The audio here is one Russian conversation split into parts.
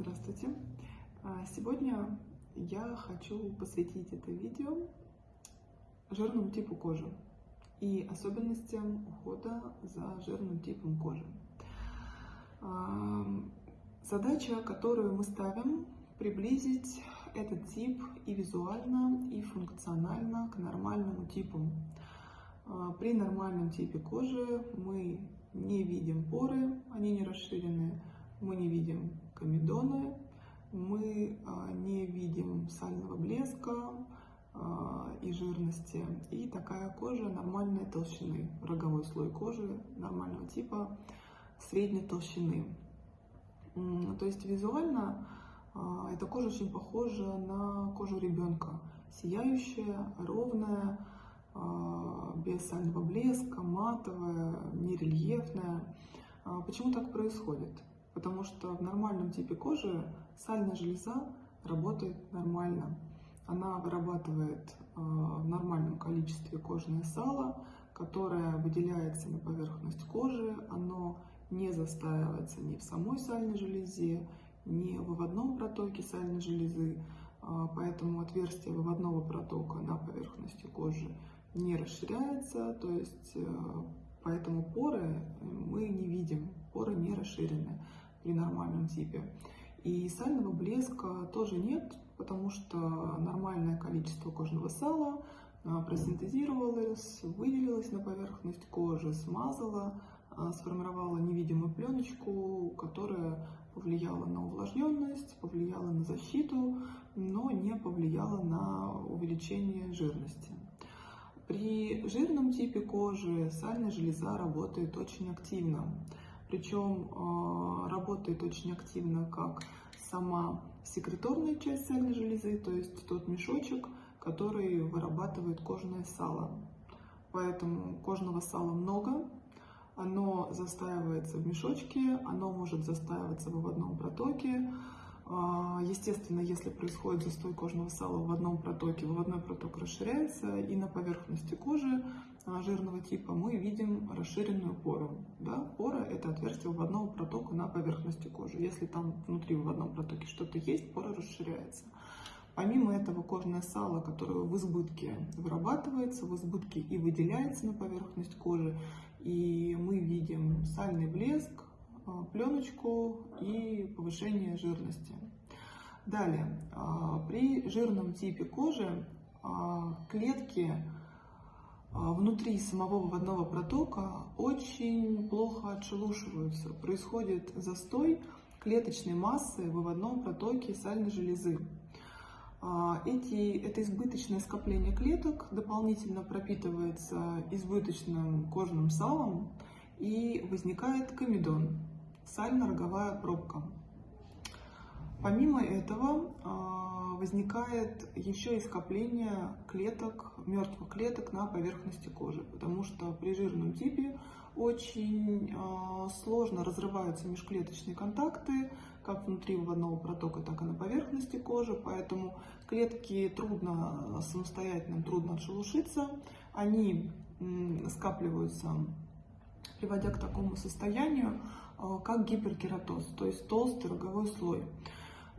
Здравствуйте! А, Сегодня я хочу посвятить это видео жирному типу кожи и особенностям ухода за жирным типом кожи. А, Задача, которую мы ставим, приблизить этот тип и визуально, и функционально к нормальному типу. А, При нормальном типе кожи мы не видим поры, они не расширены, мы не видим комедоны, мы а, не видим сального блеска а, и жирности. И такая кожа нормальной толщины, роговой слой кожи нормального типа средней толщины. То есть визуально а, эта кожа очень похожа на кожу ребенка. Сияющая, ровная, без сального блеска, матовая, нерельефная. Почему так происходит? Потому что в нормальном типе кожи сальная железа работает нормально. Она вырабатывает а, в нормальном количестве кожное сало, которое выделяется на поверхность кожи. Оно не застаивается ни в самой сальной железе, ни в выводном протоке сальной железы. А, Поэтому отверстие выводного протока на поверхности кожи не расширяется, то есть э, поэтому поры мы не видим, поры не расширены при нормальном типе. И сального блеска тоже нет, потому что нормальное количество кожного сала а, просинтезировалось, выделилось на поверхность кожи, смазало, а, сформировало невидимую пленочку, которая повлияла на увлажненность, повлияла на защиту, но не повлияла на увеличение жирности. При жирном типе кожи сальная железа работает очень активно. Причем э, работает очень активно как сама секреторная часть сальной железы, то есть тот мешочек, который вырабатывает кожное сало. Поэтому кожного сала много, оно застаивается в мешочке, оно может застаиваться в выводном протоке. А, Естественно, если происходит застой кожного сала в одном протоке, выводной проток расширяется, и на поверхности кожи а, жирного типа мы видим расширенную пору. Да? Пора – это отверстие выводного протока на поверхности кожи. Если там внутри выводном протоке что-то есть, пора расширяется. Помимо этого, кожное сало, которое в избытке вырабатывается, в избытке и выделяется на поверхность кожи, и мы видим сальный блеск, а, пленочку и повышение жирности. Далее, а, при жирном типе кожи а, клетки внутри самого выводного протока очень плохо отшелушиваются. Происходит застой клеточной массы в выводном протоке сальной железы. Эти, это избыточное скопление клеток дополнительно пропитывается избыточным кожным салом и возникает комедон, сально-роговая пробка. Помимо этого возникает еще и скопление клеток, мертвых клеток на поверхности кожи, потому что при жирном типе очень сложно разрываются межклеточные контакты, как внутри выводного протока, так и на поверхности кожи, поэтому клетки трудно самостоятельно, трудно отшелушиться, они скапливаются, приводя к такому состоянию, как гиперкератоз, то есть толстый роговой слой.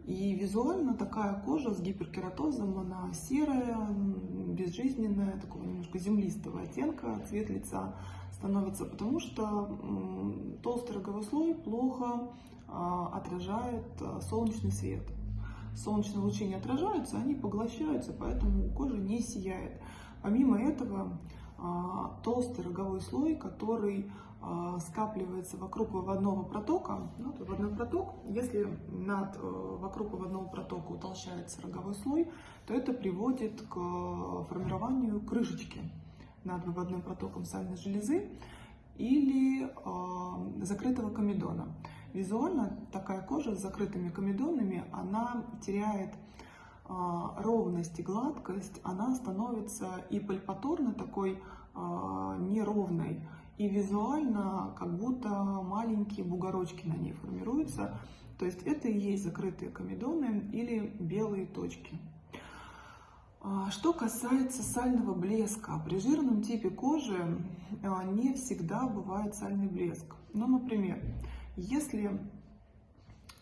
И визуально такая кожа с гиперкератозом, она серая, безжизненная, такого немножко землистого оттенка, цвет лица становится, потому что толстый роговой слой плохо отражает солнечный свет. Солнечные лучи не отражаются, они поглощаются, поэтому кожа не сияет. Помимо этого, толстый роговой слой, который скапливается вокруг выводного протока, вот выводной проток, если над, э, вокруг выводного протока утолщается роговой слой, то это приводит к формированию крышечки над выводным протоком сальной железы или э, закрытого комедона. Визуально такая кожа с закрытыми комедонами, она теряет э, ровность и гладкость, она становится и пальпаторно такой э, неровной, и визуально как будто маленькие бугорочки на ней формируются. То есть это и есть закрытые комедоны или белые точки. Что касается сального блеска, при жирном типе кожи не всегда бывает сальный блеск. Ну, например, если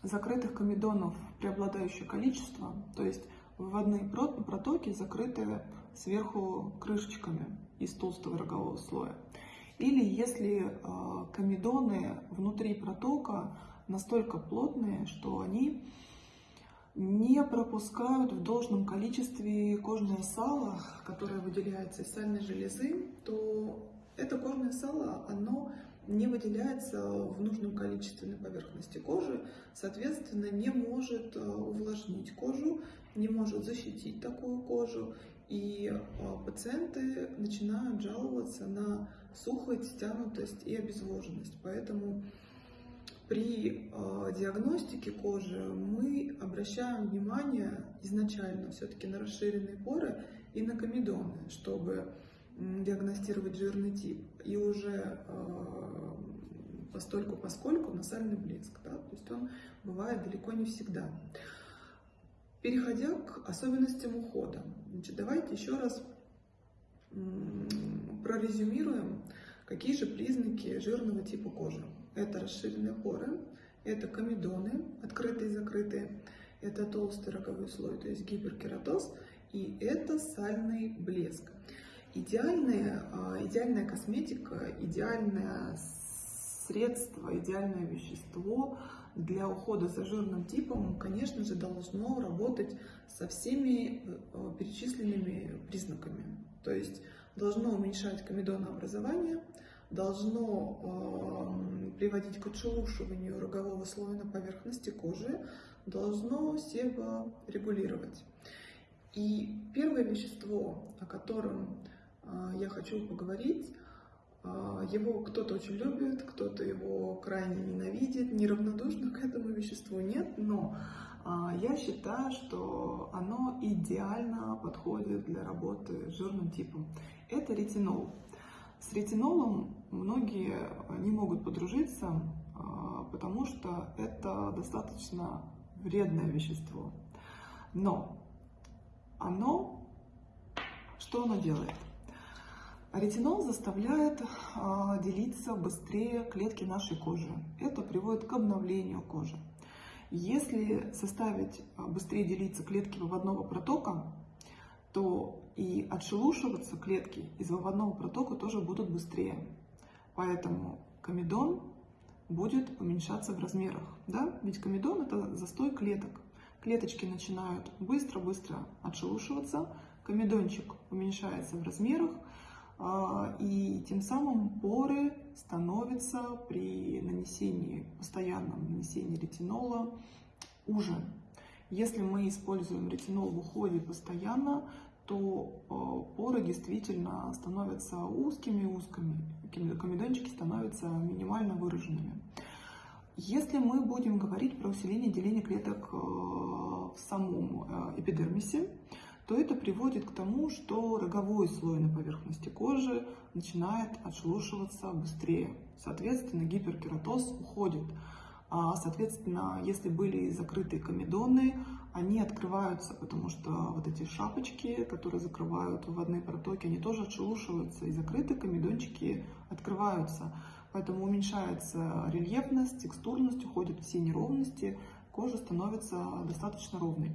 закрытых комедонов преобладающее количество, то есть выводные протоки закрыты сверху крышечками из толстого рогового слоя. Или если э, комедоны внутри протока настолько плотные, что они не пропускают в должном количестве кожное сало, которое выделяется из сальной железы, то это кожное сало, оно не выделяется в нужном количестве на поверхности кожи, соответственно, не может э, увлажнить кожу, не может защитить такую кожу, и э, пациенты начинают жаловаться на сухость, стянутость и обезвоженность. Поэтому при э, диагностике кожи мы обращаем внимание изначально все-таки на расширенные поры и на комедоны, чтобы диагностировать жирный тип. И уже э, постольку поскольку насальный блеск. Да? То есть он бывает далеко не всегда. Переходя к особенностям ухода, значит, давайте еще раз прорезюмируем, какие же признаки жирного типа кожи. Это расширенные поры, это комедоны, открытые и закрытые, это толстый роговой слой, то есть гиперкератоз, и это сальный блеск. Идеальная, а, идеальная косметика, идеальное средство, идеальное вещество для ухода за жирным типом, конечно же, должно работать со всеми э, перечисленными признаками. То есть должно уменьшать комедонообразование, должно э, приводить к отшелушиванию рогового слоя на поверхности кожи, должно себорегулировать. И первое вещество, о котором э, я хочу поговорить, его кто-то очень любит, кто-то его крайне ненавидит, неравнодушно к этому веществу нет, но э, я считаю, что оно идеально подходит для работы с жирным типом. Это ретинол. С ретинолом многие не могут подружиться, а, потому что это достаточно вредное вещество. Но оно, что оно делает? Ретинол заставляет а, делиться быстрее клетки нашей кожи. Это приводит к обновлению кожи. Если составить а, быстрее делиться клетки выводного протока, то и отшелушиваться клетки из выводного протока тоже будут быстрее. Поэтому комедон будет уменьшаться в размерах. Да? Ведь комедон это застой клеток. Клеточки начинают быстро-быстро отшелушиваться, комедончик уменьшается в размерах, и тем самым поры становятся при нанесении, постоянном нанесении ретинола уже. Если мы используем ретинол в уходе постоянно, то э, поры действительно становятся узкими-узкими, комедончики становятся минимально выраженными. Если мы будем говорить про усиление деления клеток э, в самом э, эпидермисе, то это приводит к тому, что роговой слой на поверхности кожи начинает отшелушиваться быстрее. Соответственно, гиперкератоз уходит. А, соответственно, если были закрытые комедоны, они открываются, потому что вот эти шапочки, которые закрывают выводные протоки, они тоже отшелушиваются, и закрытые комедончики открываются. Поэтому уменьшается рельефность, текстурность, уходят все неровности, кожа становится достаточно ровной.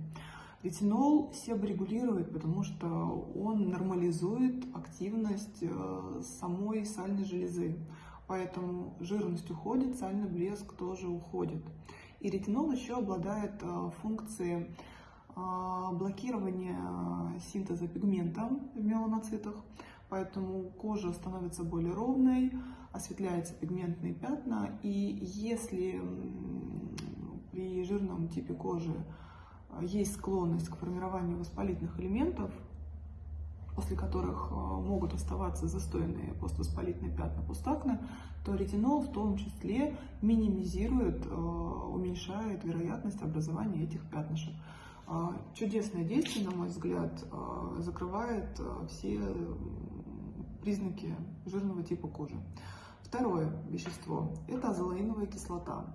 Ретинол себорегулирует, потому что он нормализует активность э, самой сальной железы. Поэтому жирность уходит, сальный блеск тоже уходит. И ретинол еще обладает э, функцией э, блокирования синтеза пигмента в меланоцитах, поэтому кожа становится более ровной, осветляются пигментные пятна, и если при жирном типе кожи есть склонность к формированию воспалительных элементов, после которых могут оставаться застойные поствоспалительные пятна пустакны, то ретинол в том числе минимизирует, э, уменьшает вероятность образования этих пятнышек. Э, чудесное действие, на мой взгляд, э, закрывает все признаки жирного типа кожи. Второе вещество – это азолаиновая кислота.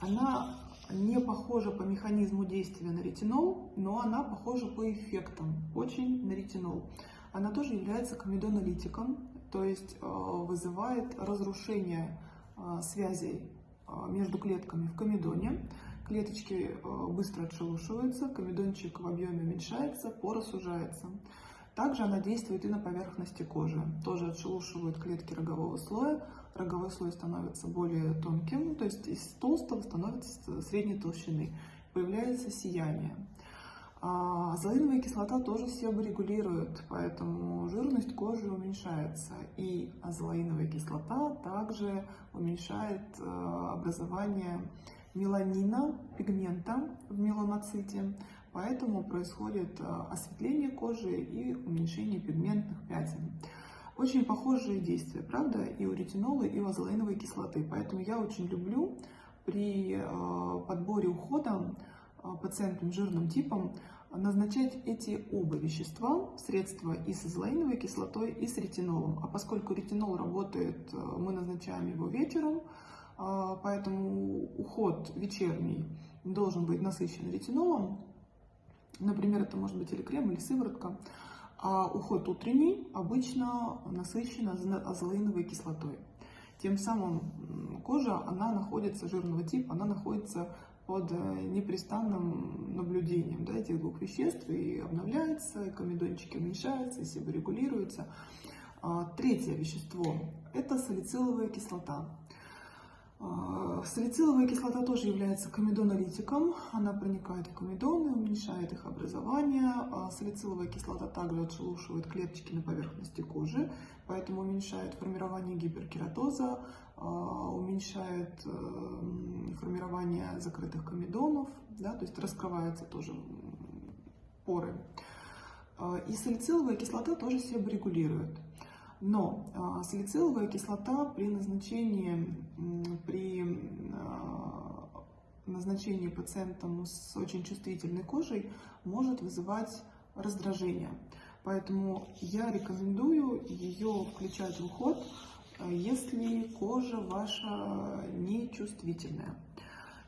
Она не похожа по механизму действия на ретинол, но она похожа по эффектам очень на ретинол. Она тоже является комедонолитиком, то есть э, вызывает разрушение э, связей э, между клетками в комедоне. клеточки быстро отшелушиваются, комедончик в объеме уменьшается, пора сужается. Также она действует и на поверхности кожи. Тоже отшелушивают клетки рогового слоя. Роговой слой становится более тонким, то есть из толстого становится средней толщины. Появляется сияние. Азолиновая кислота тоже себорегулирует, поэтому жирность кожи уменьшается. И азолаиновая кислота также уменьшает э, образование меланина, пигмента в меланоците, поэтому происходит э, осветление кожи и уменьшение пигментных пятен. Очень похожие действия, правда, и у ретинола, и у азолаиновой кислоты, поэтому я очень люблю при э, подборе ухода пациентам с жирным типом назначать эти оба вещества, средства и с азолаиновой кислотой, и с ретинолом. А поскольку ретинол работает, э, мы назначаем его вечером, э, поэтому уход вечерний должен быть насыщен ретинолом. Например, это может быть или крем, или сыворотка. А уход утренний обычно насыщен азолаиновой кислотой. Тем самым кожа, она находится, жирного типа, она находится под э, непрестанным наблюдением да, этих двух веществ и обновляется, и комедончики уменьшаются, и себорегулируются. А, третье вещество – это салициловая кислота. А, салициловая кислота тоже является комедонолитиком. Она проникает в комедоны, уменьшает их образование. А, салициловая кислота также отшелушивает клеточки на поверхности кожи, поэтому уменьшает формирование гиперкератоза, а, уменьшает э, формирование закрытых комедонов, да, то есть раскрываются тоже поры. И салициловая кислота тоже себя регулирует. Но а, салициловая кислота при назначении, при а, назначении пациентам с очень чувствительной кожей может вызывать раздражение. Поэтому я рекомендую ее включать в уход, а, если кожа ваша нечувствительная.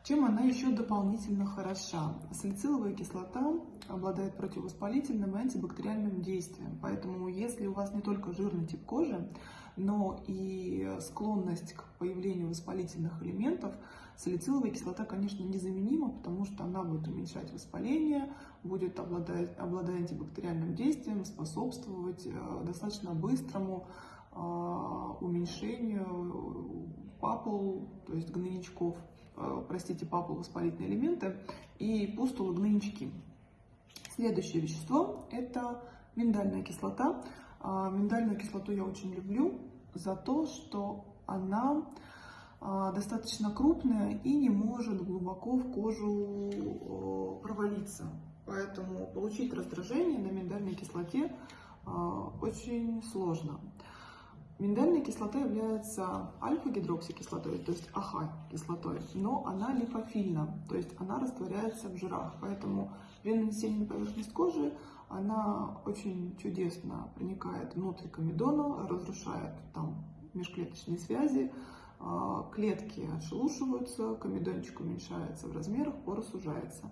Чем она еще дополнительно хороша? Салициловая кислота обладает противовоспалительным и антибактериальным действием. Поэтому если у вас не только жирный тип кожи, но и склонность к появлению воспалительных элементов, салициловая кислота, конечно, незаменима, потому что она будет уменьшать воспаление, будет обладать, обладать антибактериальным действием, способствовать э, достаточно быстрому э, уменьшению папул, то есть гнойничков простите, папуловоспалительные элементы и пустулы гнойнички. Следующее вещество – это миндальная кислота. А, миндальную кислоту я очень люблю за то, что она а, достаточно крупная и не может глубоко в кожу провалиться. Поэтому получить раздражение на миндальной кислоте а, очень сложно. Миндальная кислота является альфа-гидроксикислотой, то есть АХ-кислотой, но она липофильна, то есть она растворяется в жирах. Поэтому на поверхность кожи она очень чудесно проникает внутрь комедона, разрушает там межклеточные связи, а, клетки отшелушиваются, комедончик уменьшается в размерах, пора сужается.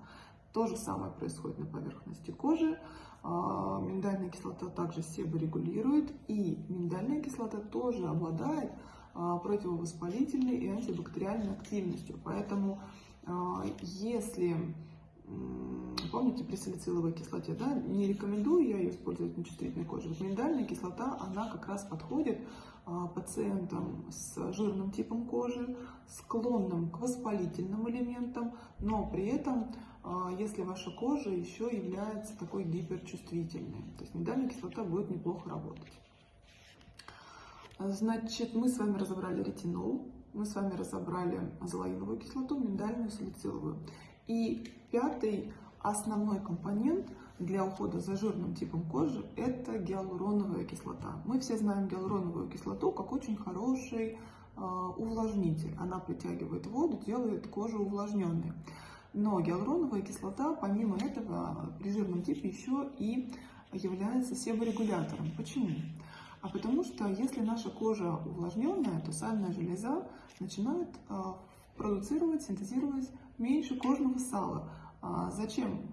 То же самое происходит на поверхности кожи. А, миндальная кислота также себорегулирует, и миндальная кислота тоже обладает а, противовоспалительной и антибактериальной активностью. Поэтому а, если, помните при салициловой кислоте, да, не рекомендую я ее использовать на чувствительной коже. Вот миндальная кислота, она как раз подходит пациентам с жирным типом кожи, склонным к воспалительным элементам, но при этом если ваша кожа еще является такой гиперчувствительной. То есть миндальная кислота будет неплохо работать. Значит, мы с вами разобрали ретинол, мы с вами разобрали азолаиновую кислоту, миндальную, салициловую. И пятый основной компонент для ухода за жирным типом кожи – это гиалуроновая кислота. Мы все знаем гиалуроновую кислоту как очень хороший э, увлажнитель. Она притягивает воду, делает кожу увлажненной. Но гиалуроновая кислота, помимо этого, при жирном типе еще и является себорегулятором. Почему? А потому что если наша кожа увлажненная, то сальная железа начинает а, продуцировать, синтезировать меньше кожного сала. А зачем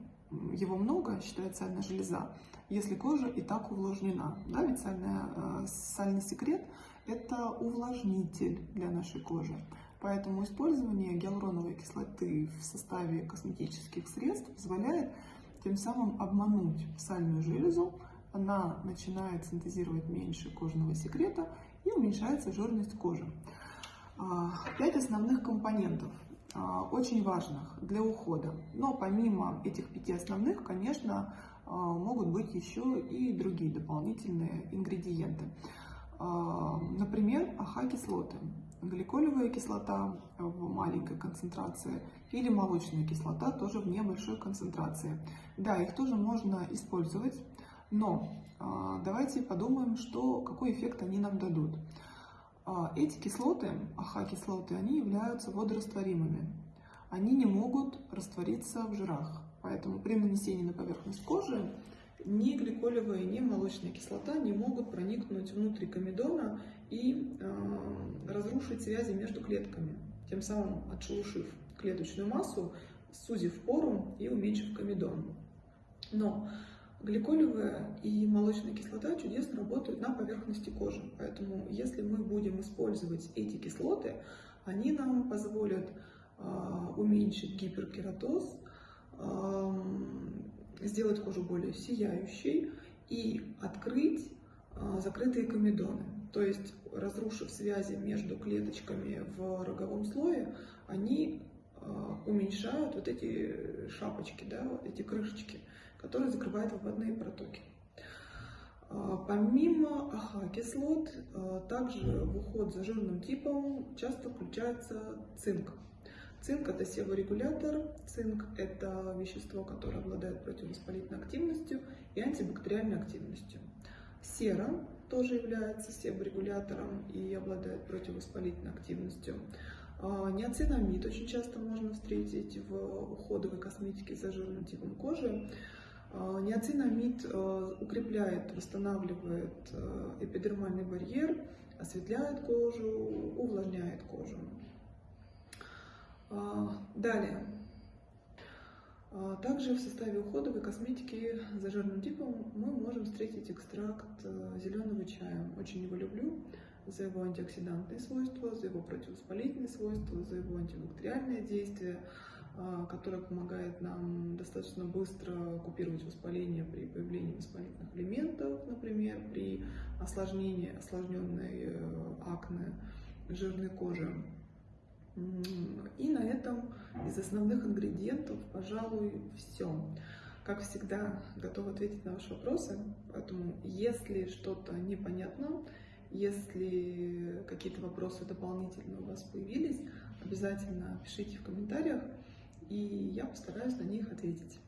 его много, считает сальная железа, если кожа и так увлажнена? Да, ведь сальная, а, сальный секрет – это увлажнитель для нашей кожи. Поэтому использование гиалуроновой кислоты в составе косметических средств позволяет тем самым обмануть сальную железу, она начинает синтезировать меньше кожного секрета и уменьшается жирность кожи. А, пять основных компонентов, а, очень важных для ухода. Но помимо этих пяти основных, конечно, а, могут быть еще и другие дополнительные ингредиенты. Например, АХ-кислоты, гликолевая кислота в маленькой концентрации или молочная кислота тоже в небольшой концентрации. Да, их тоже можно использовать, но давайте подумаем, что, какой эффект они нам дадут. А, эти кислоты, АХ-кислоты, они являются водорастворимыми. Они не могут раствориться в жирах. Поэтому при нанесении на поверхность кожи ни гликолевая, ни молочная кислота не могут проникнуть внутрь комедона и э, разрушить связи между клетками, тем самым отшелушив клеточную массу, сузив пору и уменьшив комедон. Но Гликолевая и молочная кислота чудесно работают на поверхности кожи, поэтому если мы будем использовать эти кислоты, они нам позволят э, уменьшить гиперкератоз, э, сделать кожу более сияющей и открыть э, закрытые комедоны. То есть, разрушив связи между клеточками в роговом слое, они уменьшают вот эти шапочки, да, вот эти крышечки который закрывает выводные протоки. А, помимо АХ-кислот, а, также в уход за жирным типом часто включается цинк. Цинк – это себорегулятор, цинк – это вещество, которое обладает противовоспалительной активностью и антибактериальной активностью. Сера тоже является себорегулятором и обладает противовоспалительной активностью. А, Неоцинамид очень часто можно встретить в уходовой косметике за жирным типом кожи. А, Неоцинамид э, укрепляет, восстанавливает э, эпидермальный барьер, осветляет кожу, увлажняет кожу. А, далее. А, также в составе уходовой косметики за жирным типом мы можем встретить экстракт э, зеленого чая. Очень его люблю за его антиоксидантные свойства, за его противовоспалительные свойства, за его антибактериальное действие. А, которая помогает нам достаточно быстро купировать воспаление при появлении воспалительных элементов, например, при осложнении, осложненной э, акне жирной кожи. И на этом из основных ингредиентов, пожалуй, все. Как всегда, готова ответить на ваши вопросы, поэтому если что-то непонятно, если какие-то вопросы дополнительно у вас появились, обязательно пишите в комментариях и я постараюсь на них ответить.